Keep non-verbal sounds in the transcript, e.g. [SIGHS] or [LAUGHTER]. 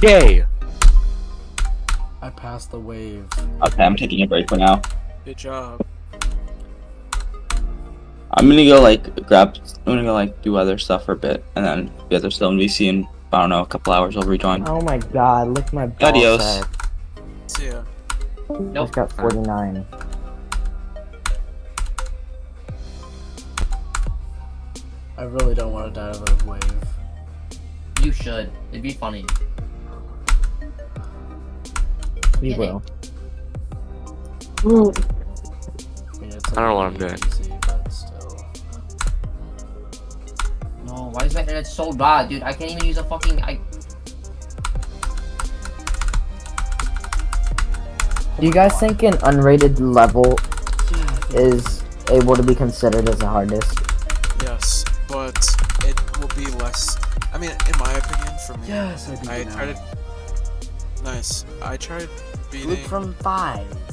Gay. I passed the wave. Okay, I'm taking a break for now. Good job. I'm gonna go like grab. I'm gonna go like do other stuff for a bit, and then you guys are still in VC in I don't know a couple hours. I'll rejoin. Oh my god, look at my ball Adios. sack. See ya. Just got 49. I really don't want to die of a wave. You should. It'd be funny. We Get will. Mm. I, mean, I don't know what I'm doing. Easy. Uh, no, why is my internet so bad, dude? I can't even use a fucking. I. Do you guys think an unrated level [SIGHS] is able to be considered as a hard disk? Yes, but it will be less. I mean, in my opinion, for me, Yes, I I tried it. Nice. I tried Look from five.